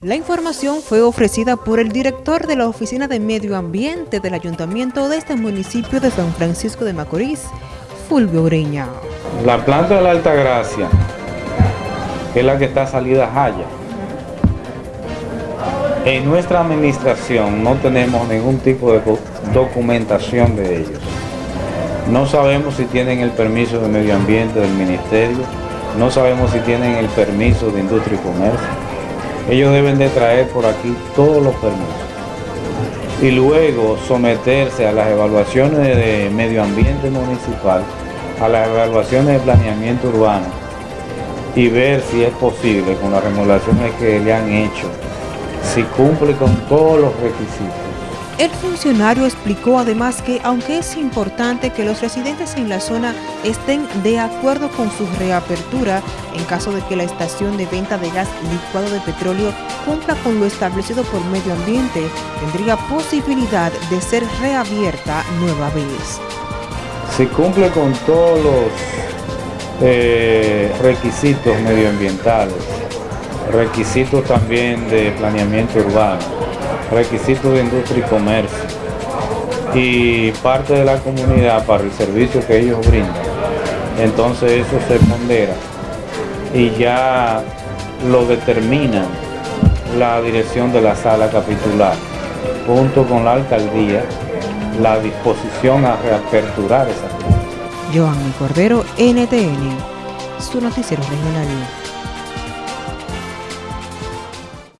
La información fue ofrecida por el director de la Oficina de Medio Ambiente del Ayuntamiento de este municipio de San Francisco de Macorís, Fulvio Ureña. La planta de la Altagracia, que es la que está salida a Jaya, en nuestra administración no tenemos ningún tipo de documentación de ellos. No sabemos si tienen el permiso de medio ambiente del ministerio, no sabemos si tienen el permiso de industria y comercio ellos deben de traer por aquí todos los permisos y luego someterse a las evaluaciones de medio ambiente municipal, a las evaluaciones de planeamiento urbano y ver si es posible con las remodelaciones que le han hecho, si cumple con todos los requisitos. El funcionario explicó además que aunque es importante que los residentes en la zona estén de acuerdo con su reapertura, en caso de que la estación de venta de gas licuado de petróleo cumpla con lo establecido por medio ambiente, tendría posibilidad de ser reabierta nueva vez. Si cumple con todos los eh, requisitos medioambientales, requisitos también de planeamiento urbano, requisitos de industria y comercio y parte de la comunidad para el servicio que ellos brindan. Entonces eso se pondera y ya lo determina la dirección de la sala capitular junto con la alcaldía la disposición a reaperturar esa Joanny Cordero, NTN, su noticiero regional.